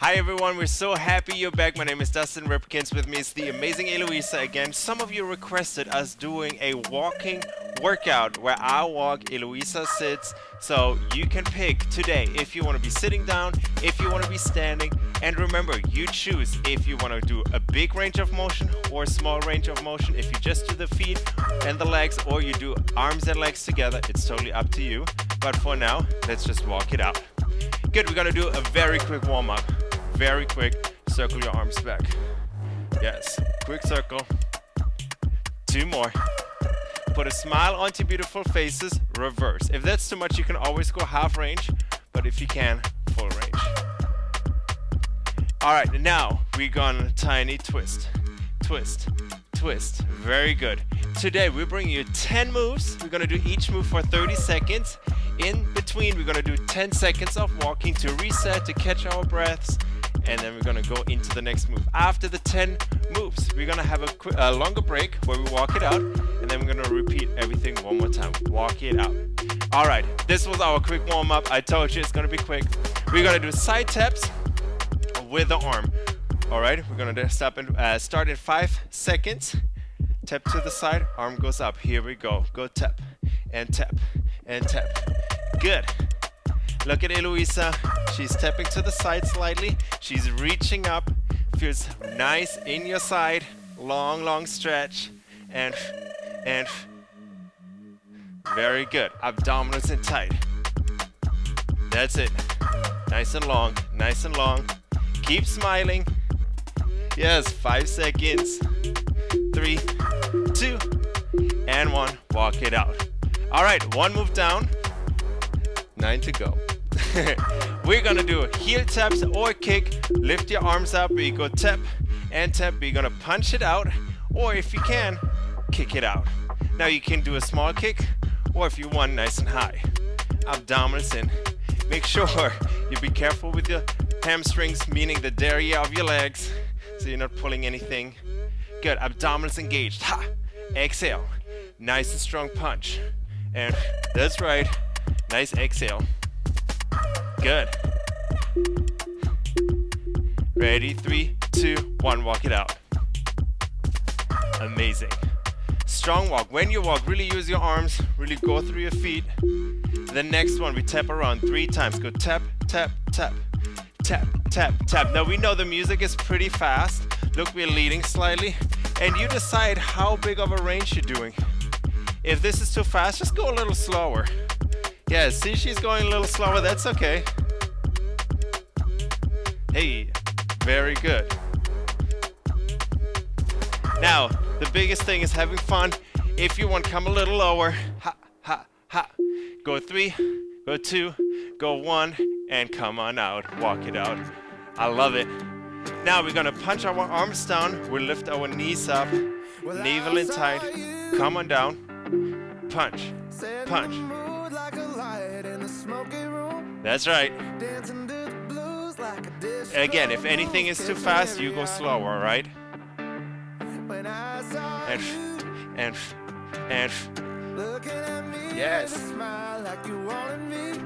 Hi everyone, we're so happy you're back. My name is Dustin Ripkins. With me is the amazing Eloisa again. Some of you requested us doing a walking workout where I walk, Eloisa sits. So you can pick today if you want to be sitting down, if you want to be standing. And remember, you choose if you want to do a big range of motion or small range of motion. If you just do the feet and the legs or you do arms and legs together, it's totally up to you. But for now, let's just walk it out. Good, we're gonna do a very quick warm up very quick. Circle your arms back. Yes, quick circle. Two more. Put a smile onto beautiful faces, reverse. If that's too much, you can always go half range, but if you can, full range. All right, now we're gonna tiny twist, twist, twist. Very good. Today we bring you 10 moves. We're gonna do each move for 30 seconds. In between, we're gonna do 10 seconds of walking to reset, to catch our breaths, and then we're gonna go into the next move. After the 10 moves, we're gonna have a, a longer break where we walk it out, and then we're gonna repeat everything one more time. Walk it out. All right, this was our quick warm up. I told you it's gonna be quick. We're gonna do side taps with the arm. All right, we're gonna stop and uh, start in five seconds. Tap to the side, arm goes up. Here we go. Go tap and tap and tap. Good. Look at Eloisa. She's stepping to the side slightly. She's reaching up. Feels nice in your side. Long, long stretch. And, and, very good. Abdominals in tight. That's it. Nice and long, nice and long. Keep smiling. Yes, five seconds. Three, two, and one. Walk it out. All right, one move down. Nine to go. We're gonna do heel taps or kick. Lift your arms up. We go tap and tap. We're gonna punch it out, or if you can, kick it out. Now you can do a small kick, or if you want, nice and high. Abdominals in. Make sure you be careful with your hamstrings, meaning the derriere of your legs, so you're not pulling anything. Good. Abdominals engaged. Ha. Exhale. Nice and strong punch. And that's right. Nice exhale. Good. Ready? Three, two, one. Walk it out. Amazing. Strong walk. When you walk, really use your arms. Really go through your feet. The next one, we tap around three times. Go tap, tap, tap, tap, tap, tap. Now we know the music is pretty fast. Look, we're leading slightly. And you decide how big of a range you're doing. If this is too fast, just go a little slower. Yeah, see she's going a little slower, that's okay. Hey, very good. Now, the biggest thing is having fun. If you want, come a little lower. Ha, ha, ha. Go three, go two, go one, and come on out. Walk it out. I love it. Now we're gonna punch our arms down. We lift our knees up, navel in tight. Come on down. Punch, punch. That's right. Again, if anything is too fast, you go slower, right? And, and, and. Yes.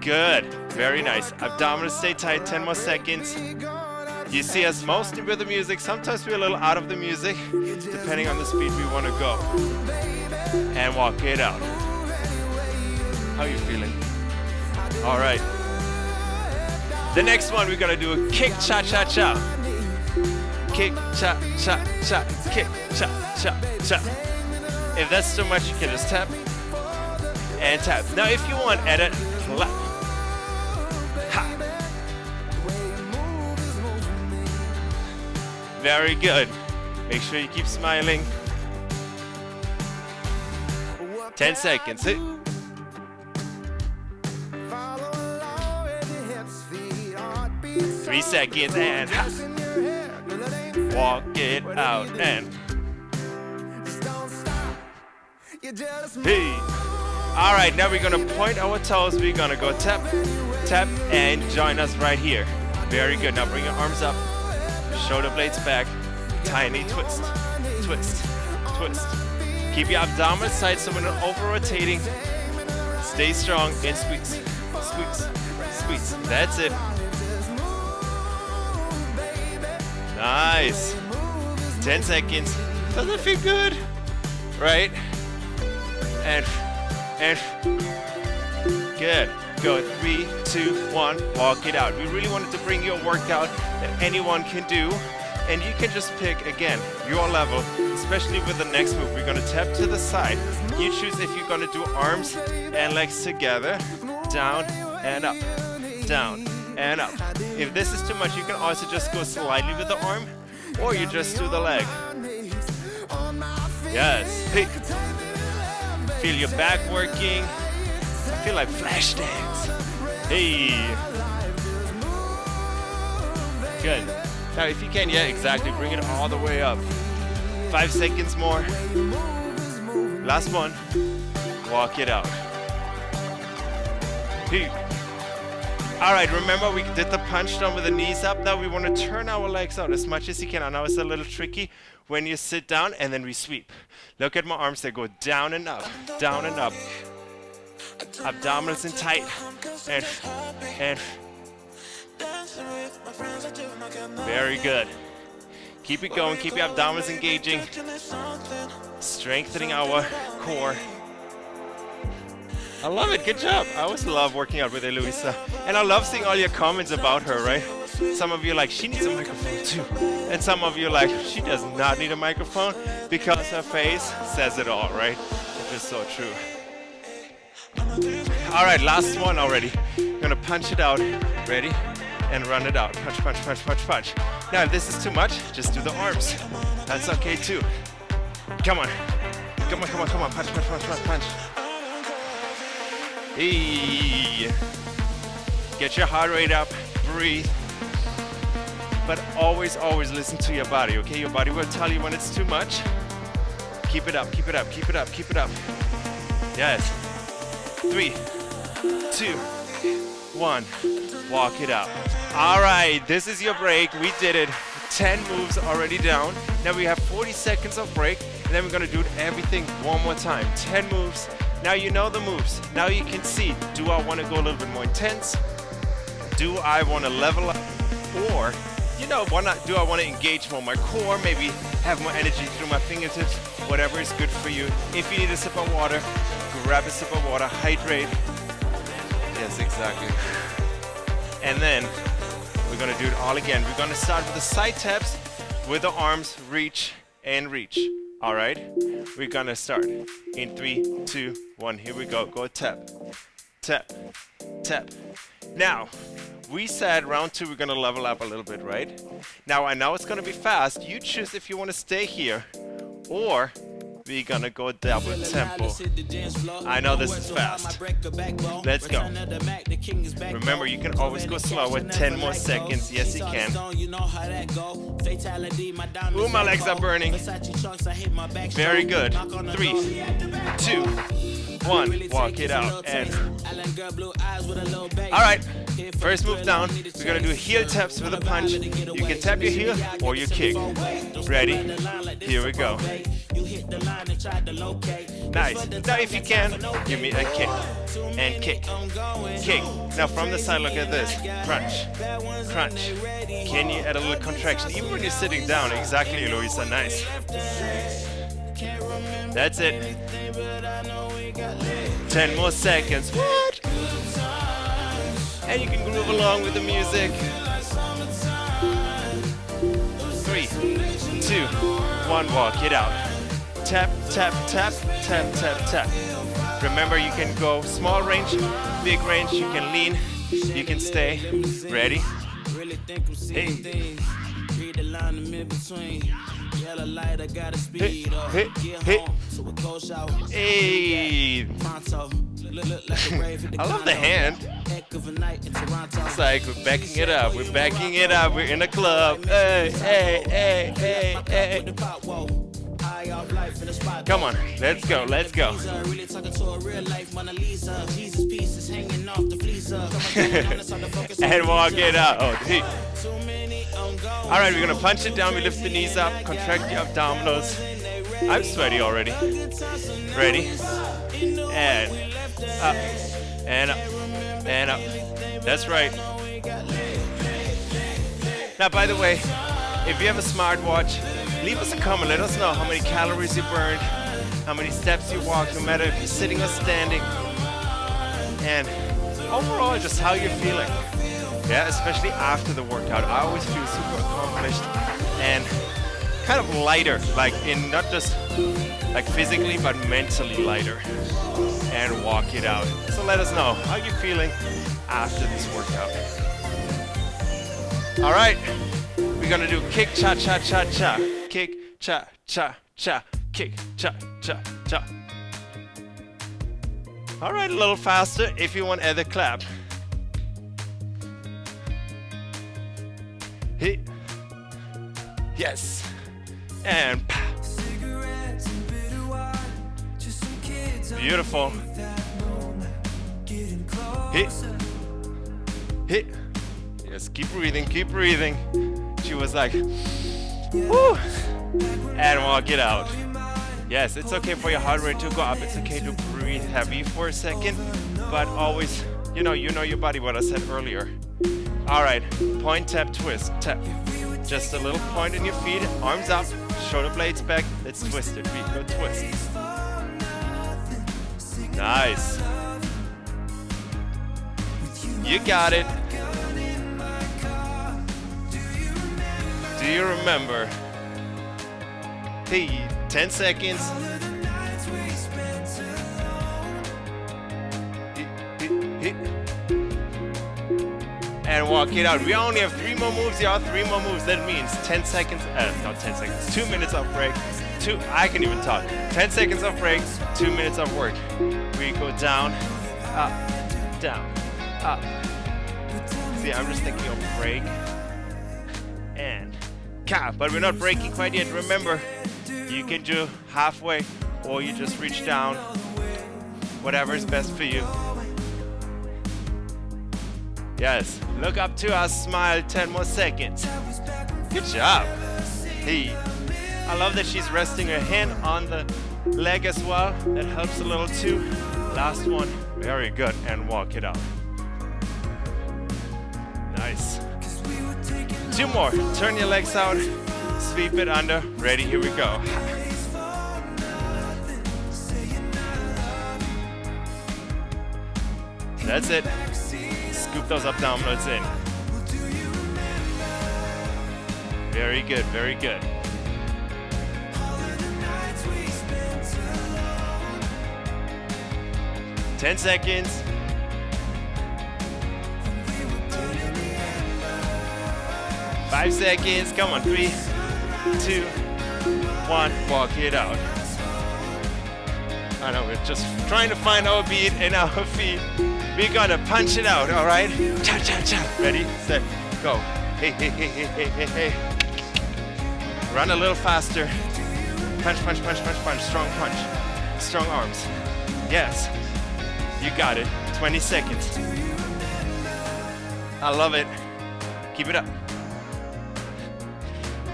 Good. Very nice. Abdominals stay tight. 10 more seconds. You see us mostly with the music. Sometimes we're a little out of the music, depending on the speed we want to go. And walk it out. How you feeling? All right. The next one, we're gonna do a kick, cha, cha, cha. Kick, cha, cha, cha, kick, cha, cha, cha. If that's too much, you can just tap and tap. Now, if you want, edit, clap. Ha. Very good. Make sure you keep smiling. 10 seconds. Three seconds and walk it out and hey. All right, now we're gonna point our toes. We're gonna go tap, tap, and join us right here. Very good. Now bring your arms up, shoulder blades back, tiny twist, twist, twist. Keep your abdominals tight so we're not over rotating. Stay strong and squeeze, squeeze, squeeze. That's it. Nice. 10 seconds. Doesn't feel good? Right? And, and, good. Go, three, two, one, walk it out. We really wanted to bring you a workout that anyone can do. And you can just pick, again, your level, especially with the next move. We're gonna tap to the side. You choose if you're gonna do arms and legs together, down and up, down and up. If this is too much, you can also just go slightly with the arm, or you just do the leg. Yes. Feel your back working. I feel like Flashdance. Hey. Good. Now, if you can, yeah, exactly. Bring it all the way up. Five seconds more. Last one. Walk it out. Hey. All right, remember we did the punch down with the knees up. Now we want to turn our legs out as much as you can. I know it's a little tricky when you sit down and then we sweep. Look at my arms, they go down and up, down and up. Abdominals in tight. And, and. Very good. Keep it going, keep your abdominals engaging. Strengthening our core. I love it, good job. I always love working out with Eloisa. And I love seeing all your comments about her, right? Some of you like, she needs a microphone too. And some of you like, she does not need a microphone because her face says it all, right? It's just so true. All right, last one already. I'm gonna punch it out. Ready? And run it out. Punch, punch, punch, punch, punch. Now, if this is too much, just do the arms. That's okay too. Come on. Come on, come on, come on. Punch, punch, punch, punch, punch. Hey. Get your heart rate up. Breathe. But always, always listen to your body, okay? Your body will tell you when it's too much. Keep it up, keep it up, keep it up, keep it up. Yes. Three, two, one. Walk it out. All right, this is your break. We did it. 10 moves already down. Now we have 40 seconds of break, and then we're gonna do everything one more time. 10 moves. Now you know the moves. Now you can see, do I wanna go a little bit more intense? Do I wanna level up? Or, you know, why not, do I wanna engage more my core? Maybe have more energy through my fingertips? Whatever is good for you. If you need a sip of water, grab a sip of water, hydrate. Yes, exactly. And then we're gonna do it all again. We're gonna start with the side taps with the arms, reach and reach. All right? We're gonna start in three, two, one. Here we go. Go tap, tap, tap. Now, we said round two we're gonna level up a little bit, right? Now I know it's gonna be fast. You choose if you wanna stay here or we're gonna go double tempo. I know this is fast. Let's go. Remember, you can always go slower. 10 more seconds. Yes, you can. Ooh, my legs are burning. Very good. Three, two, one. Walk it out. And. All right. First move down. We're gonna do heel taps with a punch. You can tap your heel or your kick. Ready? Here we go. Nice. Now if you can, give me a kick. And kick. Kick. Now from the side, look at this. Crunch. Crunch. Can you add a little contraction? Even when you're sitting down. Exactly, Eloisa. Nice. That's it. 10 more seconds. What? And you can groove along with the music. Three, two, one, walk it out. Tap, tap, tap, tap, tap, tap. Remember, you can go small range, big range, you can lean, you can stay. Ready? Hey. Read the line in between. Yellow light, I gotta speed up. Hit, hit. Hey. I love the hand. It's like we're backing it up. We're backing it up. We're in a club. Hey, hey, hey, hey, hey. Come on, let's go, let's go. and walk it out. Oh, All right, we're gonna punch it down. We lift the knees up, contract the abdominals. I'm sweaty already. Ready? And up, and up, and up. That's right. Now, by the way, if you have a smartwatch, leave us a comment. Let us know how many calories you burned, how many steps you walked, no matter if you're sitting or standing. And overall, just how you're feeling. Yeah, especially after the workout. I always feel super accomplished and kind of lighter, like in not just like physically, but mentally lighter. And walk it out. So let us know how you're feeling after this workout. All right, we're gonna do kick, cha, cha, cha, cha. Kick, cha, cha, cha. Kick, cha, cha, cha. All right, a little faster if you want other clap. Yes. And Beautiful. Hit. Hit. Yes, keep breathing, keep breathing. She was like, whoo. And walk it out. Yes, it's okay for your heart rate to go up. It's okay to breathe heavy for a second, but always, you know, you know your body, what I said earlier. All right, point, tap, twist, tap. Just a little point in your feet, arms up, shoulder blades back. Let's twist it, feet, go twist. Nice. You got it. Do you remember? Hey, 10 seconds. And walk it out. We only have three more moves, y'all. Three more moves. That means 10 seconds, uh, not 10 seconds, two minutes of break. Two, I can even talk. 10 seconds of break, two minutes of work. We go down, up, down, up. See, I'm just thinking of break and cap, but we're not breaking quite yet. Remember, you can do halfway or you just reach down, whatever is best for you. Yes, look up to us, smile 10 more seconds. Good job. Hey, I love that she's resting her hand on the leg as well. That helps a little too. Last one, very good, and walk it out. Nice. Two more, turn your legs out, sweep it under, ready, here we go. That's it. Scoop those abdominals in. Very good, very good. Ten seconds. Five seconds. Come on. Three, two, one. Walk it out. I know, we're just trying to find our beat and our feet. We're gonna punch it out, all right? Cha cha cha. Ready, set, go. Hey, hey, hey, hey, hey, hey. Run a little faster. Punch, punch, punch, punch, punch. Strong punch. Strong arms. Yes. You got it. 20 seconds. I love it. Keep it up.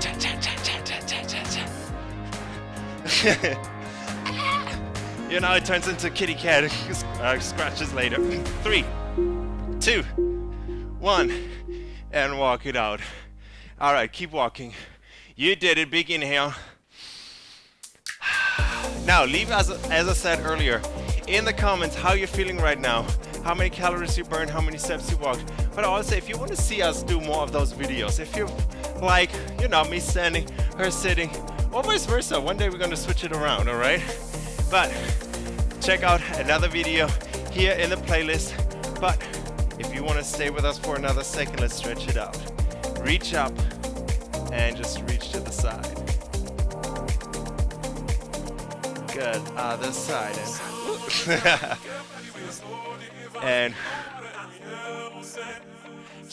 Cha, cha, cha, cha, cha, cha, cha. you know, it turns into kitty cat uh, scratches later. Three, two, one, and walk it out. All right, keep walking. You did it. Big inhale. Now, leave as, as I said earlier, in the comments how you're feeling right now, how many calories you burned, how many steps you walked. But also, if you want to see us do more of those videos, if you like, you know, me standing, her sitting, or vice versa, one day we're going to switch it around, all right? But check out another video here in the playlist. But if you want to stay with us for another second, let's stretch it out. Reach up and just reach to the side. Good, uh, other side. And, and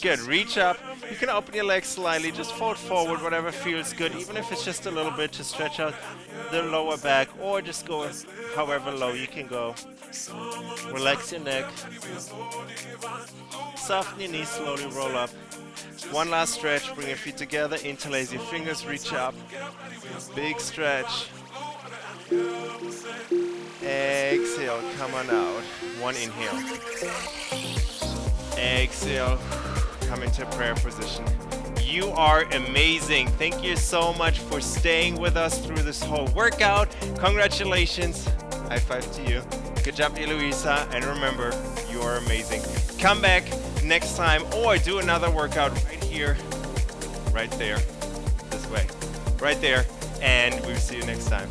good, reach up. You can open your legs slightly, just fold forward, whatever feels good, even if it's just a little bit to stretch out the lower back, or just go however low you can go. Relax your neck. Soften your knees, slowly roll up. One last stretch, bring your feet together, interlace your fingers, reach up. Big stretch. Exhale, come on out. One inhale. Exhale, come into prayer position. You are amazing. Thank you so much for staying with us through this whole workout. Congratulations. High five to you. Good job, Eloisa. And remember, you are amazing. Come back next time or do another workout right here, right there, this way, right there. And we'll see you next time.